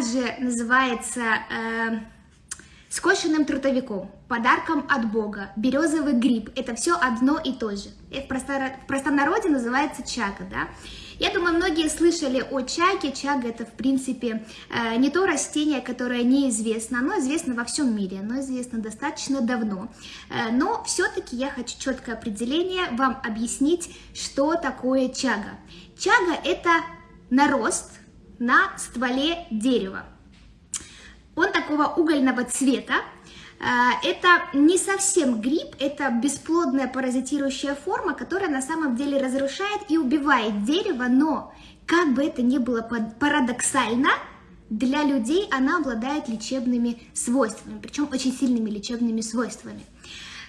также называется э, скошенным трутовиком, подарком от Бога, березовый гриб. Это все одно и то же. Это в, простор... в простонародье называется чага, да. Я думаю, многие слышали о чаге. Чага это, в принципе, э, не то растение, которое неизвестно. Оно известно во всем мире, оно известно достаточно давно. Э, но все-таки я хочу четкое определение вам объяснить, что такое чага. Чага это нарост на стволе дерева. Он такого угольного цвета. А, это не совсем гриб, это бесплодная паразитирующая форма, которая на самом деле разрушает и убивает дерево, но как бы это ни было парадоксально, для людей она обладает лечебными свойствами, причем очень сильными лечебными свойствами.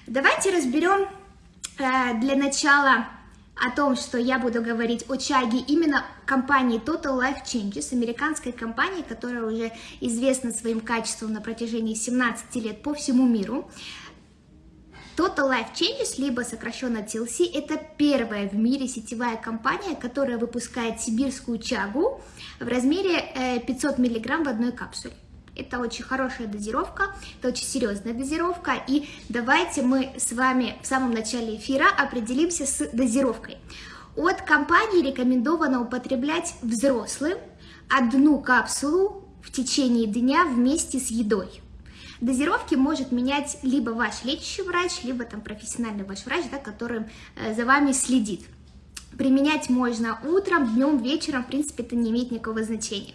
Давайте разберем э, для начала о том, что я буду говорить о чаге именно компании Total Life Changes, американской компании, которая уже известна своим качеством на протяжении 17 лет по всему миру. Total Life Changes, либо сокращенно TLC, это первая в мире сетевая компания, которая выпускает сибирскую чагу в размере 500 э, мг в одной капсуле. Это очень хорошая дозировка, это очень серьезная дозировка. И давайте мы с вами в самом начале эфира определимся с дозировкой. От компании рекомендовано употреблять взрослым одну капсулу в течение дня вместе с едой. Дозировки может менять либо ваш лечащий врач, либо там профессиональный ваш врач, да, который э, за вами следит. Применять можно утром, днем, вечером, в принципе, это не имеет никакого значения.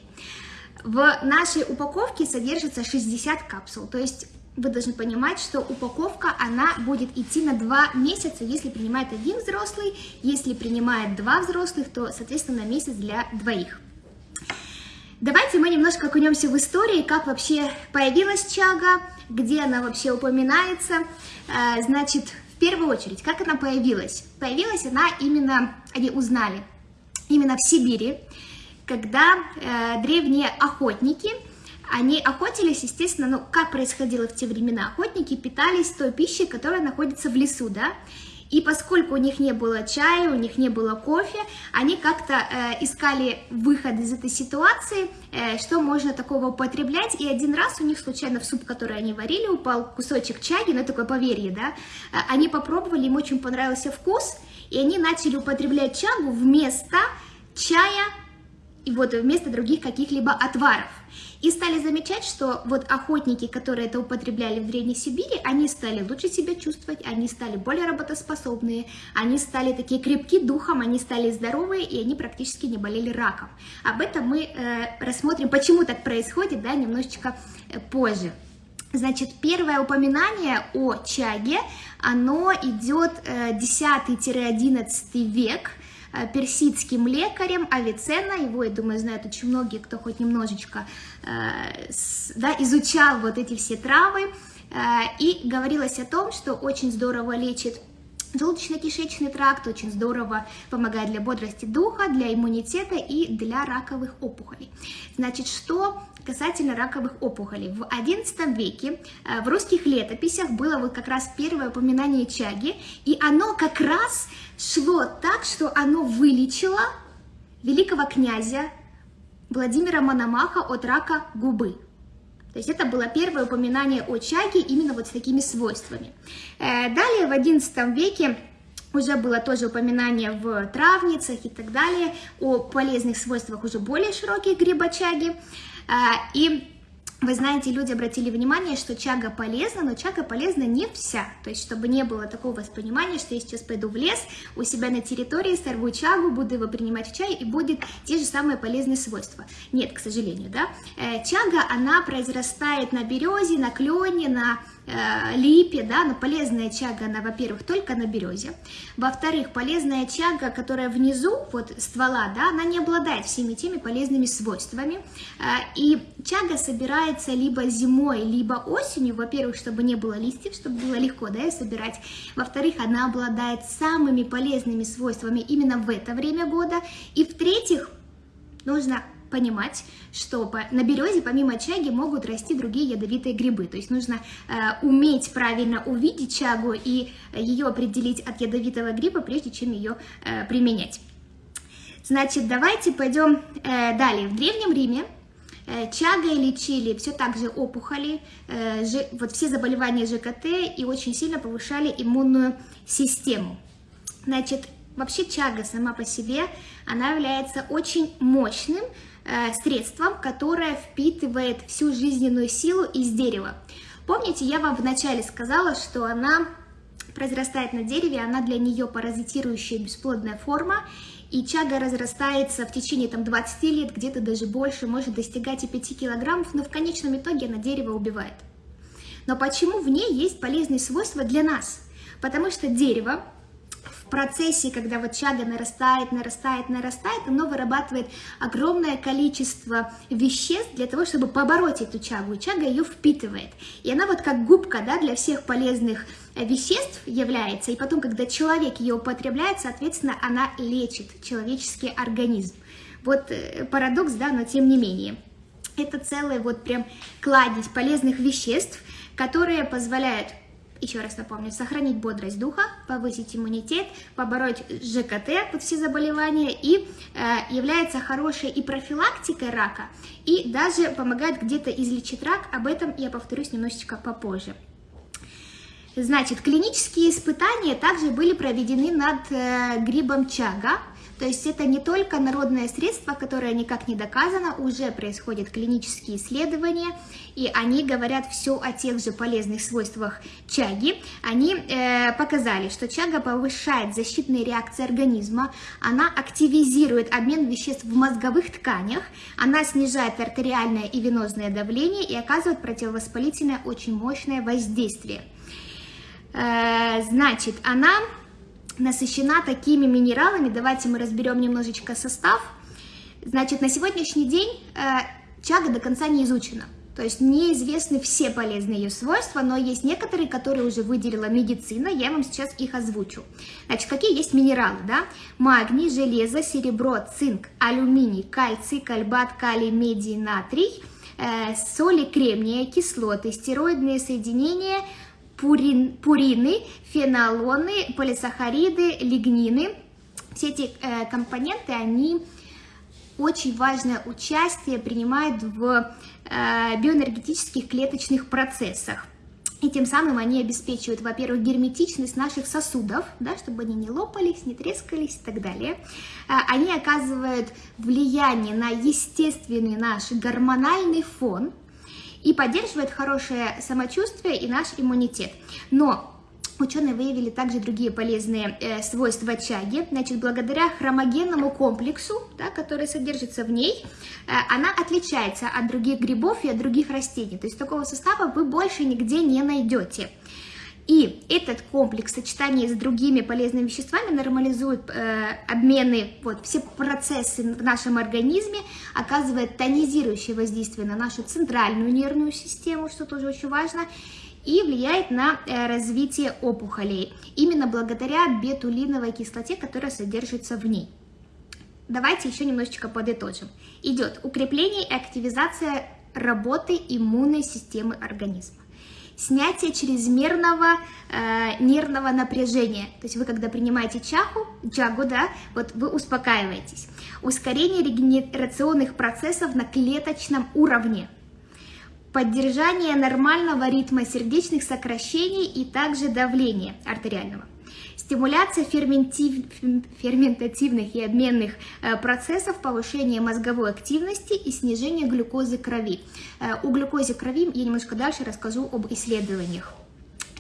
В нашей упаковке содержится 60 капсул, то есть вы должны понимать, что упаковка, она будет идти на 2 месяца, если принимает один взрослый, если принимает два взрослых, то, соответственно, на месяц для двоих. Давайте мы немножко окунемся в истории, как вообще появилась чага, где она вообще упоминается. Э, значит, в первую очередь, как она появилась? Появилась она именно, они узнали, именно в Сибири, когда э, древние охотники, они охотились, естественно, ну, как происходило в те времена, охотники питались той пищей, которая находится в лесу, да, и поскольку у них не было чая, у них не было кофе, они как-то э, искали выход из этой ситуации, э, что можно такого употреблять. И один раз у них случайно в суп, который они варили, упал кусочек чаги, ну такое поверье, да. Э, они попробовали, им очень понравился вкус, и они начали употреблять чагу вместо чая и вот вместо других каких-либо отваров. И стали замечать, что вот охотники, которые это употребляли в Древней Сибири, они стали лучше себя чувствовать, они стали более работоспособные, они стали такие крепки духом, они стали здоровые, и они практически не болели раком. Об этом мы э, рассмотрим, почему так происходит, да, немножечко э, позже. Значит, первое упоминание о чаге, оно идет э, 10-11 век, Э, персидским лекарем Авиценна, его, я думаю, знают очень многие, кто хоть немножечко э, да, изучал вот эти все травы, э, и говорилось о том, что очень здорово лечит Желудочно-кишечный тракт очень здорово помогает для бодрости духа, для иммунитета и для раковых опухолей. Значит, что касательно раковых опухолей. В XI веке э, в русских летописях было вот как раз первое упоминание чаги, и оно как раз шло так, что оно вылечило великого князя Владимира Мономаха от рака губы. То есть это было первое упоминание о чаге именно вот с такими свойствами. Э, далее в XI веке уже было тоже упоминание в травницах и так далее о полезных свойствах уже более широких грибочаги. Э, и вы знаете, люди обратили внимание, что чага полезна, но чага полезна не вся. То есть, чтобы не было такого воспринимания, что я сейчас пойду в лес, у себя на территории сорву чагу, буду его принимать в чай, и будет те же самые полезные свойства. Нет, к сожалению, да. Э, чага, она произрастает на березе, на клене, на липе, да, но полезная чага, она, во-первых, только на березе, во-вторых, полезная чага, которая внизу, вот ствола, да, она не обладает всеми теми полезными свойствами, э, и чага собирается либо зимой, либо осенью, во-первых, чтобы не было листьев, чтобы было легко, да, собирать, во-вторых, она обладает самыми полезными свойствами именно в это время года, и в-третьих, нужно понимать, что на березе помимо чаги могут расти другие ядовитые грибы. То есть нужно э, уметь правильно увидеть чагу и ее определить от ядовитого гриба, прежде чем ее э, применять. Значит, давайте пойдем э, далее. В Древнем Риме Э, чагой лечили все так же опухоли, э, вот все заболевания ЖКТ и очень сильно повышали иммунную систему. Значит, вообще чага сама по себе, она является очень мощным средством, которое впитывает всю жизненную силу из дерева. Помните, я вам вначале сказала, что она произрастает на дереве, она для нее паразитирующая бесплодная форма, и чага разрастается в течение там, 20 лет, где-то даже больше, может достигать и 5 килограммов, но в конечном итоге она дерево убивает. Но почему в ней есть полезные свойства для нас? Потому что дерево в процессе, когда вот чага нарастает, нарастает, нарастает, оно вырабатывает огромное количество веществ для того, чтобы побороть эту чагу, и чага ее впитывает. И она вот как губка, да, для всех полезных веществ является, и потом, когда человек ее употребляет, соответственно, она лечит человеческий организм. Вот э, парадокс, да, но тем не менее. Это целый вот прям кладезь полезных веществ, которые позволяют еще раз напомню, сохранить бодрость духа, повысить иммунитет, побороть ЖКТ, вот все заболевания, и э, является хорошей и профилактикой рака, и даже помогает где-то излечить рак, об этом я повторюсь немножечко попозже. Значит, клинические испытания также были проведены над э, грибом чага, то есть это не только народное средство, которое никак не доказано, уже происходят клинические исследования, и они говорят все о тех же полезных свойствах чаги. Они э, показали, что чага повышает защитные реакции организма, она активизирует обмен веществ в мозговых тканях, она снижает артериальное и венозное давление и оказывает противовоспалительное очень мощное воздействие. Э, значит, она насыщена такими минералами. Давайте мы разберем немножечко состав. Значит, на сегодняшний день э, чага до конца не изучена. То есть неизвестны все полезные ее свойства, но есть некоторые, которые уже выделила медицина, я вам сейчас их озвучу. Значит, какие есть минералы, да? Магний, железо, серебро, цинк, алюминий, кальций, кальбат, калий, медий, натрий, э, соли кремния, кислоты, стероидные соединения – пурин, пурины, фенолоны, полисахариды, лигнины. Все эти э, компоненты, они очень важное участие принимают в э, биоэнергетических клеточных процессах. И тем самым они обеспечивают, во-первых, герметичность наших сосудов, да, чтобы они не лопались, не трескались и так далее. Э, они оказывают влияние на естественный наш гормональный фон, и поддерживает хорошее самочувствие и наш иммунитет. Но Ученые выявили также другие полезные э, свойства чаги. Значит, благодаря хромогенному комплексу, да, который содержится в ней, э, она отличается от других грибов и от других растений. То есть такого состава вы больше нигде не найдете. И этот комплекс в с другими полезными веществами нормализует э, обмены, вот, все процессы в нашем организме, оказывает тонизирующее воздействие на нашу центральную нервную систему, что тоже очень важно, и влияет на э, развитие опухолей, именно благодаря бетулиновой кислоте, которая содержится в ней. Давайте еще немножечко подытожим. Идет укрепление и активизация работы иммунной системы организма снятие чрезмерного э, нервного напряжения. То есть вы, когда принимаете чаху, чагу, да, вот вы успокаиваетесь. Ускорение регенерационных процессов на клеточном уровне. Поддержание нормального ритма сердечных сокращений и также давления артериального стимуляция ферментив, ферментативных и обменных э, процессов, повышение мозговой активности и снижение глюкозы крови. Э, о глюкозе крови я немножко дальше расскажу об исследованиях.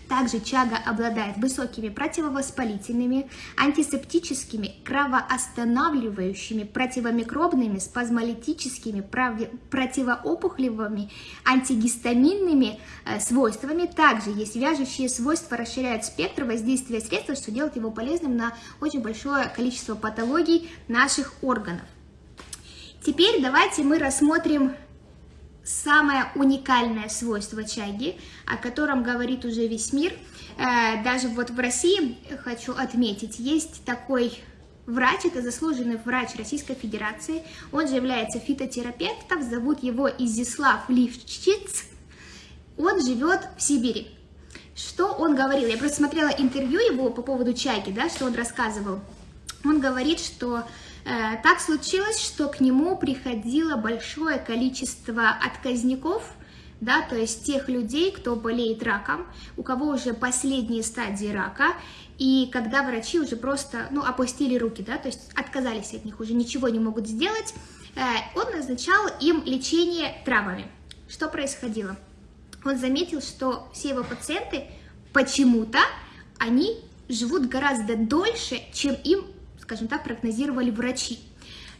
Также чага обладает высокими противовоспалительными, антисептическими, кровоостанавливающими, противомикробными, спазмолитическими, противоопухолевыми, антигистаминными э, свойствами. Также есть вяжущие свойства, расширяют спектр воздействия средства, что делает его полезным на очень большое количество патологий наших органов. Теперь давайте мы рассмотрим самое уникальное свойство чаги, о котором говорит уже весь мир. Э, даже вот в России, хочу отметить, есть такой врач, это заслуженный врач Российской Федерации, он же является фитотерапевтом, зовут его Изислав Ливчиц, он живет в Сибири. Что он говорил? Я просто смотрела интервью его по поводу чайки, да, что он рассказывал. Он говорит, что так случилось, что к нему приходило большое количество отказников, да, то есть тех людей, кто болеет раком, у кого уже последние стадии рака, и когда врачи уже просто, ну, опустили руки, да, то есть отказались от них, уже ничего не могут сделать, э, он назначал им лечение травами. Что происходило? Он заметил, что все его пациенты почему-то, они живут гораздо дольше, чем им, скажем так, прогнозировали врачи.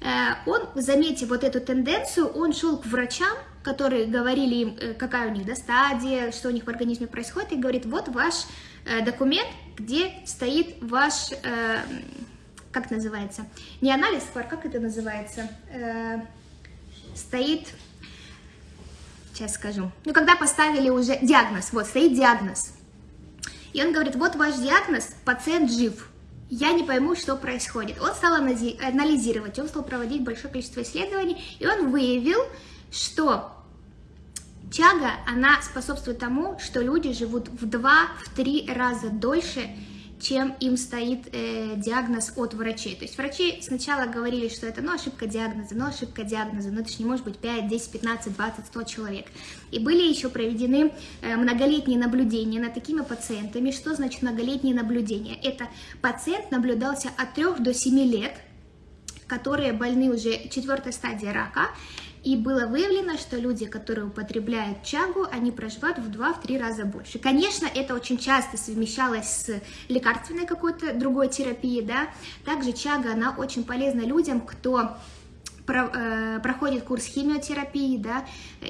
Э, он, заметив вот эту тенденцию, он шел к врачам, которые говорили им, э, какая у них да, стадия, что у них в организме происходит, и говорит, вот ваш э, документ, где стоит ваш, как называется, не анализ, как это называется, стоит, сейчас скажу, ну, когда поставили уже диагноз, вот, стоит диагноз, и он говорит, вот ваш диагноз, пациент жив, я не пойму, что происходит. Он стал анализировать, он стал проводить большое количество исследований, и он выявил, что чага, она способствует тому, что люди живут в 2-3 раза дольше, чем им стоит э, диагноз от врачей. То есть врачи сначала говорили, что это ну, ошибка диагноза, ну ошибка диагноза, но это же не может быть 5, 10, 15, 20, 100 человек. И были еще проведены э, многолетние наблюдения над такими пациентами. Что значит многолетние наблюдения? Это пациент наблюдался от 3 до 7 лет, которые больны уже четвертой стадии рака, и было выявлено, что люди, которые употребляют чагу, они проживают в 2-3 раза больше. Конечно, это очень часто совмещалось с лекарственной какой-то другой терапией, да. Также чага, она очень полезна людям, кто Э, проходит курс химиотерапии, да,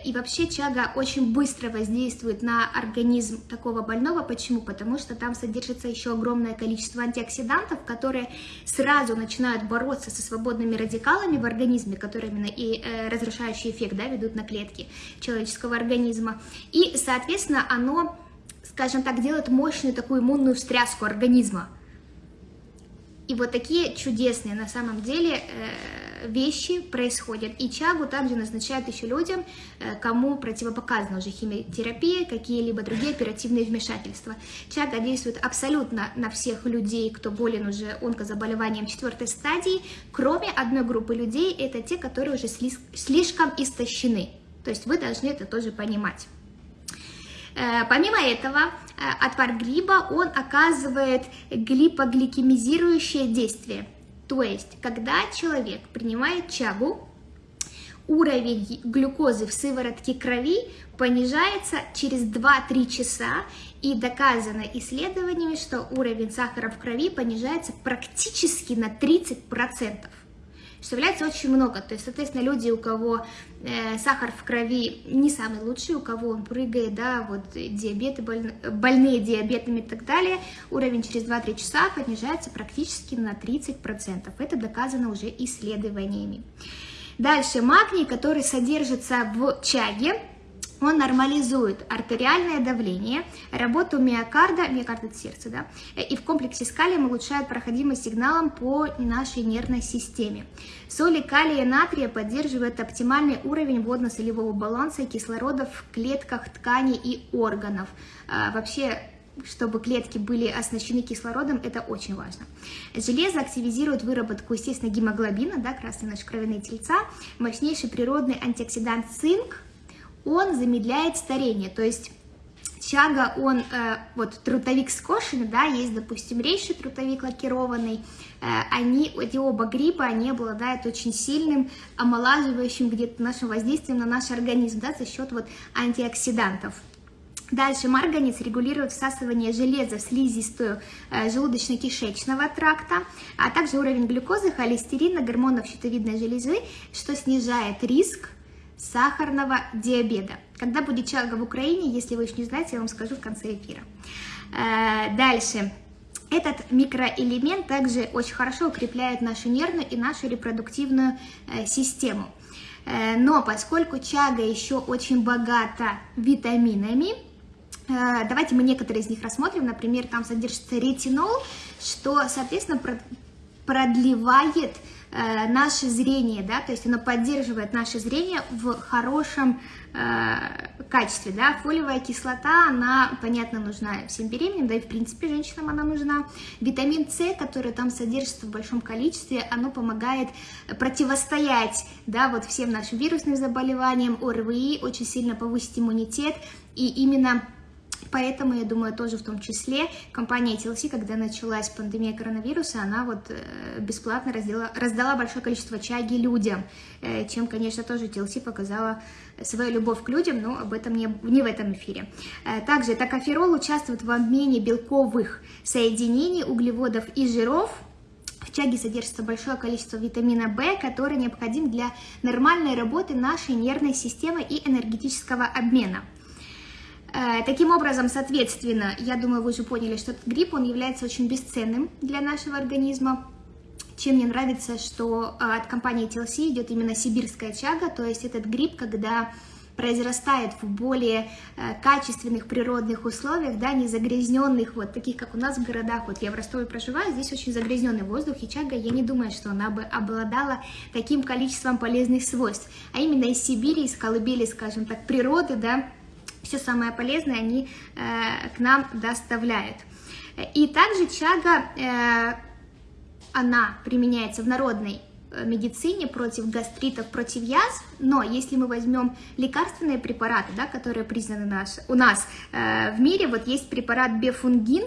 и вообще чага очень быстро воздействует на организм такого больного. Почему? Потому что там содержится еще огромное количество антиоксидантов, которые сразу начинают бороться со свободными радикалами в организме, которые именно и э, разрушающий эффект, да, ведут на клетки человеческого организма. И, соответственно, оно, скажем так, делает мощную такую иммунную встряску организма. И вот такие чудесные на самом деле э, вещи происходят. И чагу также назначают еще людям, э, кому противопоказана уже химиотерапия, какие-либо другие оперативные вмешательства. Чага действует абсолютно на всех людей, кто болен уже онкозаболеванием четвертой стадии, кроме одной группы людей, это те, которые уже слишком истощены. То есть вы должны это тоже понимать. Э, помимо этого, э, отвар гриба, он оказывает глипогликемизирующее действие. То есть, когда человек принимает чагу, уровень глюкозы в сыворотке крови понижается через 2-3 часа, и доказано исследованиями, что уровень сахара в крови понижается практически на 30% что является очень много. То есть, соответственно, люди, у кого э, сахар в крови не самый лучший, у кого он прыгает, да, вот диабеты, больны, больные диабетами и так далее, уровень через 2-3 часа понижается практически на 30%. Это доказано уже исследованиями. Дальше магний, который содержится в чаге, он нормализует артериальное давление, работу миокарда, миокард это сердце, да, и в комплексе с калием улучшает проходимость сигналом по нашей нервной системе. Соли калия и натрия поддерживают оптимальный уровень водно-солевого баланса и кислорода в клетках тканей и органов. А, вообще, чтобы клетки были оснащены кислородом, это очень важно. Железо активизирует выработку, естественно, гемоглобина, да, красные наши кровяные тельца, мощнейший природный антиоксидант цинк, он замедляет старение, то есть чага, он, э, вот трутовик скошенный, да, есть, допустим, рейший трутовик лакированный, э, они, эти оба гриба, они обладают очень сильным омолаживающим где-то нашим воздействием на наш организм, да, за счет вот антиоксидантов. Дальше марганец регулирует всасывание железа в слизистую э, желудочно-кишечного тракта, а также уровень глюкозы, холестерина, гормонов щитовидной железы, что снижает риск сахарного диабета. Когда будет чага в Украине, если вы еще не знаете, я вам скажу в конце эфира. Э, дальше. Этот микроэлемент также очень хорошо укрепляет нашу нервную и нашу репродуктивную э, систему. Э, но поскольку чага еще очень богата витаминами, давайте мы некоторые из них рассмотрим. Например, там содержится ретинол, что, соответственно, продлевает э, наше зрение, да, то есть оно поддерживает наше зрение в хорошем э, качестве, да, фолиевая кислота, она, понятно, нужна всем беременным, да и в принципе женщинам она нужна. Витамин С, который там содержится в большом количестве, оно помогает противостоять, да, вот всем нашим вирусным заболеваниям, ОРВИ, очень сильно повысить иммунитет, и именно Поэтому, я думаю, тоже в том числе компания TLC, когда началась пандемия коронавируса, она вот э, бесплатно раздала, раздала большое количество чаги людям, э, чем, конечно, тоже TLC показала свою любовь к людям, но об этом не, не в этом эфире. Э, также токоферол участвует в обмене белковых соединений, углеводов и жиров, в чаге содержится большое количество витамина В, который необходим для нормальной работы нашей нервной системы и энергетического обмена. Э, таким образом, соответственно, я думаю, вы уже поняли, что гриб, он является очень бесценным для нашего организма. Чем мне нравится, что э, от компании TLC идет именно сибирская чага, то есть этот гриб, когда произрастает в более э, качественных природных условиях, да, не загрязненных, вот таких, как у нас в городах, вот я в Ростове проживаю, здесь очень загрязненный воздух, и чага, я не думаю, что она бы обладала таким количеством полезных свойств, а именно из Сибири, из колыбели, скажем так, природы, да, все самое полезное они э, к нам доставляют. И также чага, э, она применяется в народной э, медицине против гастритов, против язв, но если мы возьмем лекарственные препараты, да, которые признаны наш, у нас э, в мире, вот есть препарат бефунгин,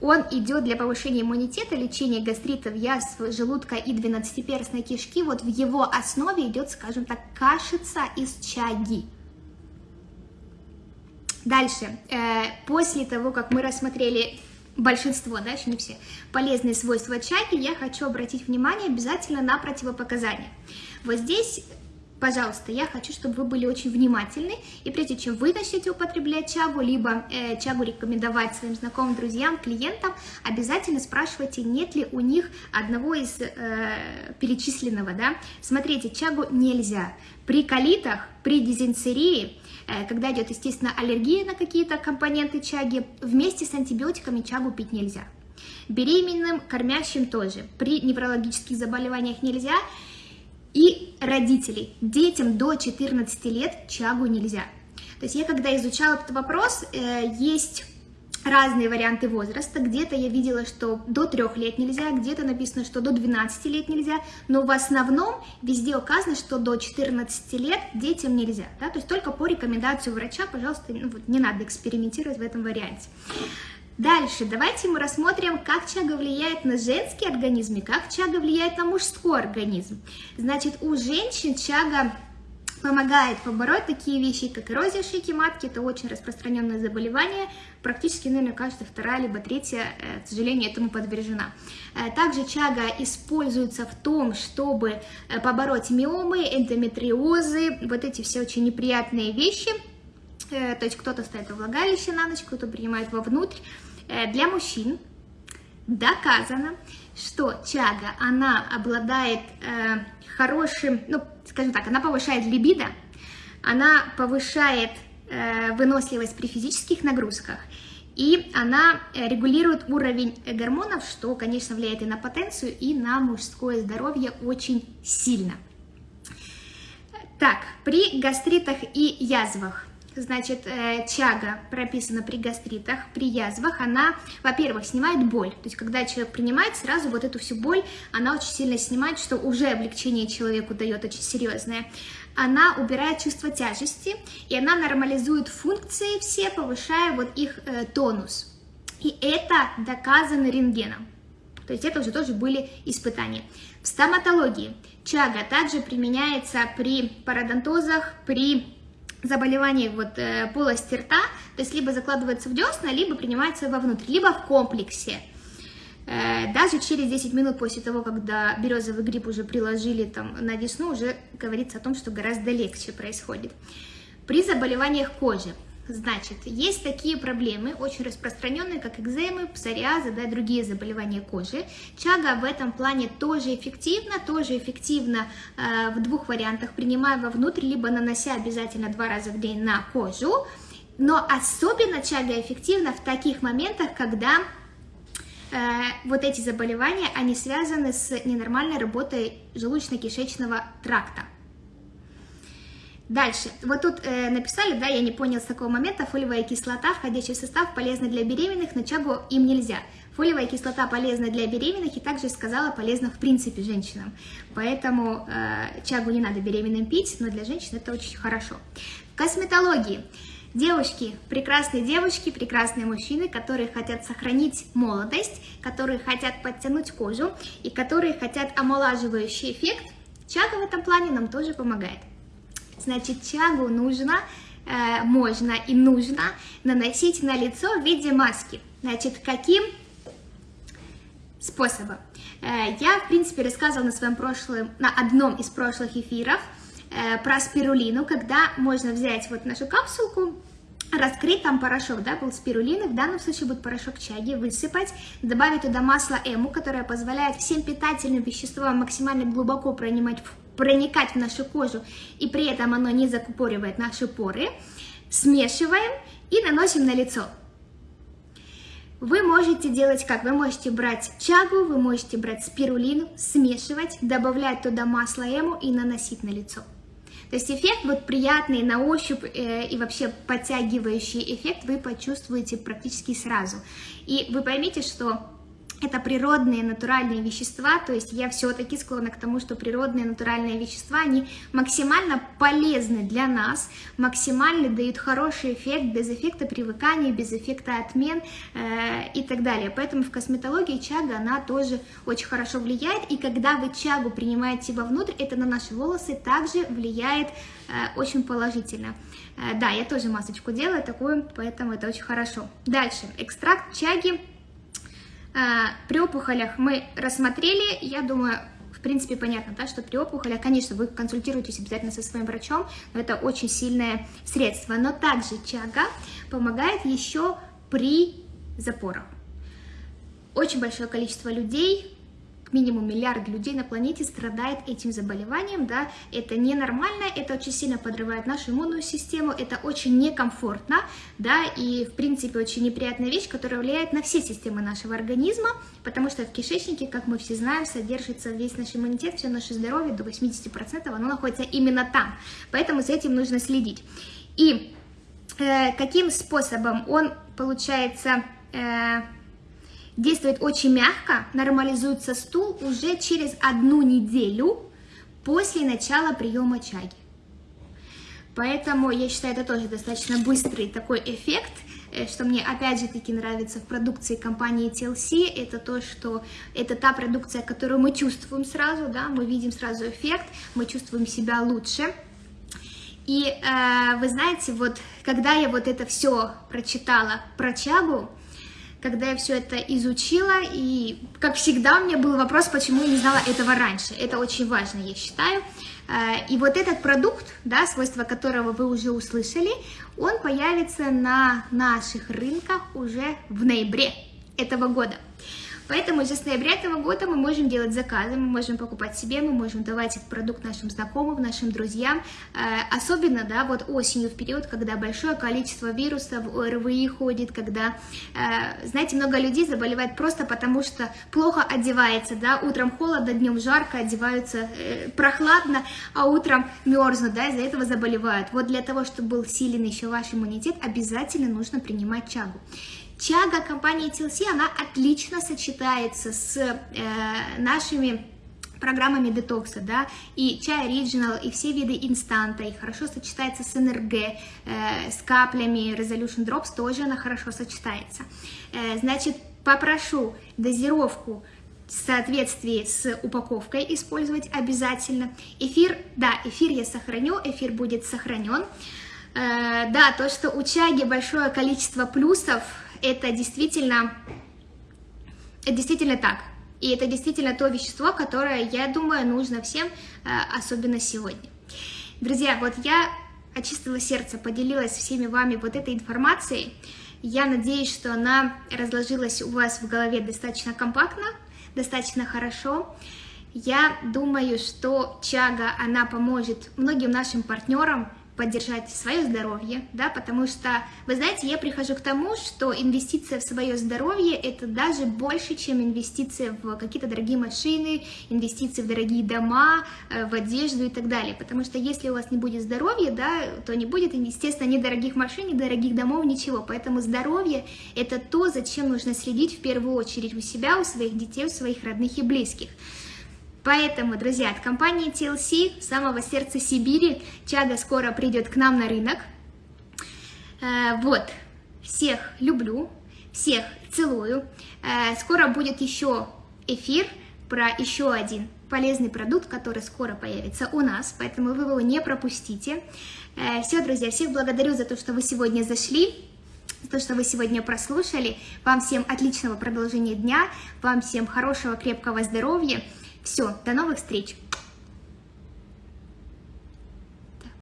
он идет для повышения иммунитета, лечения гастритов, язв желудка и двенадцатиперстной кишки. Вот в его основе идет, скажем так, кашица из чаги. Дальше, э, после того, как мы рассмотрели большинство, да, еще не все, полезные свойства чаги, я хочу обратить внимание обязательно на противопоказания. Вот здесь Пожалуйста, я хочу, чтобы вы были очень внимательны, и прежде чем вы начнете употреблять чагу, либо э, чагу рекомендовать своим знакомым, друзьям, клиентам, обязательно спрашивайте, нет ли у них одного из э, перечисленного, да. Смотрите, чагу нельзя. При колитах, при дизентерии, Э, когда идет, естественно, аллергия на какие-то компоненты чаги, вместе с антибиотиками чагу пить нельзя. Беременным, кормящим тоже. При неврологических заболеваниях нельзя. И родителей. Детям до 14 лет чагу нельзя. То есть я когда изучала этот вопрос, э, есть разные варианты возраста. Где-то я видела, что до 3 лет нельзя, где-то написано, что до 12 лет нельзя, но в основном везде указано, что до 14 лет детям нельзя. Да? То есть только по рекомендации врача, пожалуйста, ну, вот, не надо экспериментировать в этом варианте. Дальше давайте мы рассмотрим, как чага влияет на женский организм и как чага влияет на мужской организм. Значит, у женщин чага помогает побороть такие вещи, как эрозия шейки матки, это очень распространенное заболевание, практически, наверное, каждая вторая либо третья, э, к сожалению, этому подвержена. Э, также чага используется в том, чтобы э, побороть миомы, эндометриозы, вот эти все очень неприятные вещи, то есть кто-то ставит во влагалище на ночь, кто-то принимает вовнутрь. Для мужчин доказано, что чага, она обладает хорошим, ну, скажем так, она повышает либидо, она повышает э, выносливость при физических нагрузках, и она э, регулирует уровень гормонов, что, конечно, влияет и на потенцию, и на мужское здоровье очень сильно. Так, при гастритах и язвах значит, э, чага прописана при гастритах, при язвах, она, во-первых, снимает боль. То есть, когда человек принимает, сразу вот эту всю боль, она очень сильно снимает, что уже облегчение человеку дает очень серьезное. Она убирает чувство тяжести, и она нормализует функции все, повышая вот их э, тонус. И это доказано рентгеном. То есть это уже тоже были испытания. В стоматологии чага также применяется при пародонтозах, при заболеваний вот э, полости рта, то есть либо закладывается в десна, либо принимается вовнутрь, либо в комплексе. Э, даже через 10 минут после того, когда березовый гриб уже приложили там на десну, уже говорится о том, что гораздо легче происходит. При заболеваниях кожи Значит, есть такие проблемы, очень распространенные, как экземы, псориазы, да, другие заболевания кожи. Чага в этом плане тоже эффективна, тоже эффективно э, в двух вариантах, принимая вовнутрь, либо нанося обязательно два раза в день на кожу. Но особенно чага эффективна в таких моментах, когда вот эти заболевания, они связаны с ненормальной работой желудочно-кишечного тракта. Дальше. Вот тут э, написали, да, я не понял с такого момента, фолиевая кислота, входящий в состав, полезна для беременных, но чагу им нельзя. Фолиевая кислота полезна для беременных и также сказала полезна в принципе женщинам. Поэтому э, чагу не надо беременным пить, но для женщин это очень хорошо. Косметологии. Девушки, прекрасные девушки, прекрасные мужчины, которые хотят сохранить молодость, которые хотят подтянуть кожу и которые хотят омолаживающий эффект, чага в этом плане нам тоже помогает. Значит, чагу нужно, э, можно и нужно наносить на лицо в виде маски. Значит, каким способом? Э, я, в принципе, рассказывала на своем прошлом, на одном из прошлых эфиров э, про спирулину, когда можно взять вот нашу капсулку, раскрыть там порошок, да, был спирулины, в данном случае будет порошок чаги, высыпать, добавить туда масло эму, которое позволяет всем питательным веществам максимально глубоко пронимать проникать в нашу кожу, и при этом оно не закупоривает наши поры, смешиваем и наносим на лицо. Вы можете делать как? Вы можете брать чагу, вы можете брать спирулину, смешивать, добавлять туда масло эму и наносить на лицо. То есть эффект вот приятный на ощупь э, и вообще подтягивающий эффект вы почувствуете практически сразу. И вы поймите, что это природные натуральные вещества, то есть я все-таки склонна к тому, что природные натуральные вещества, они максимально полезны для нас, максимально дают хороший эффект, без эффекта привыкания, без эффекта отмен э, и так далее. Поэтому в косметологии чага, она тоже очень хорошо влияет, и когда вы чагу принимаете вовнутрь, это на наши волосы также влияет э, очень положительно. Э, да, я тоже масочку делаю такую, поэтому это очень хорошо. Дальше, экстракт чаги при опухолях мы рассмотрели, я думаю, в принципе, понятно, да, что при опухолях, конечно, вы консультируетесь обязательно со своим врачом, но это очень сильное средство. Но также чага помогает еще при запорах. Очень большое количество людей минимум миллиард людей на планете страдает этим заболеванием, да, это ненормально, это очень сильно подрывает нашу иммунную систему, это очень некомфортно, да, и, в принципе, очень неприятная вещь, которая влияет на все системы нашего организма, потому что в кишечнике, как мы все знаем, содержится весь наш иммунитет, все наше здоровье, до 80% оно находится именно там, поэтому за этим нужно следить. И э, каким способом он, получается, э, действует очень мягко, нормализуется стул уже через одну неделю после начала приема чаги. Поэтому я считаю, это тоже достаточно быстрый такой эффект, э, что мне опять же таки нравится в продукции компании TLC, это то, что это та продукция, которую мы чувствуем сразу, да, мы видим сразу эффект, мы чувствуем себя лучше. И э, вы знаете, вот когда я вот это все прочитала про чагу, когда я все это изучила, и, как всегда, у меня был вопрос, почему я не знала этого раньше. Это очень важно, я считаю. Э, и вот этот продукт, да, свойства которого вы уже услышали, он появится на наших рынках уже в ноябре этого года. Поэтому с ноября этого года мы можем делать заказы, мы можем покупать себе, мы можем давать этот продукт нашим знакомым, нашим друзьям. Э, особенно, да, вот осенью в период, когда большое количество вирусов, ОРВИ ходит, когда, э, знаете, много людей заболевает просто потому, что плохо одевается, да, утром холодно, днем жарко, одеваются э, прохладно, а утром мерзнут, да, из-за этого заболевают. Вот для того, чтобы был силен еще ваш иммунитет, обязательно нужно принимать чагу. Чага компании TLC, она отлично сочетается с э, нашими программами детокса, да, и чай оригинал, и все виды инстанта, и хорошо сочетается с НРГ, э, с каплями Resolution Drops, тоже она хорошо сочетается. Э, значит, попрошу дозировку в соответствии с упаковкой использовать обязательно. Эфир, да, эфир я сохраню, эфир будет сохранен. Э, да, то, что у чаги большое количество плюсов, это действительно, это действительно так. И это действительно то вещество, которое, я думаю, нужно всем, э, особенно сегодня. Друзья, вот я от чистого сердца поделилась всеми вами вот этой информацией. Я надеюсь, что она разложилась у вас в голове достаточно компактно, достаточно хорошо. Я думаю, что чага, она поможет многим нашим партнерам поддержать свое здоровье, да, потому что, вы знаете, я прихожу к тому, что инвестиция в свое здоровье это даже больше, чем инвестиция в какие-то дорогие машины, инвестиции в дорогие дома, э, в одежду и так далее, потому что если у вас не будет здоровья, да, то не будет, естественно, ни дорогих машин, ни дорогих домов, ничего, поэтому здоровье это то, зачем нужно следить в первую очередь у себя, у своих детей, у своих родных и близких. Поэтому, друзья, от компании TLC, самого сердца Сибири, Чада скоро придет к нам на рынок. Э, вот, всех люблю, всех целую. Э, скоро будет еще эфир про еще один полезный продукт, который скоро появится у нас, поэтому вы его не пропустите. Э, Все, друзья, всех благодарю за то, что вы сегодня зашли, за то, что вы сегодня прослушали. Вам всем отличного продолжения дня, вам всем хорошего, крепкого здоровья. Все, до новых встреч!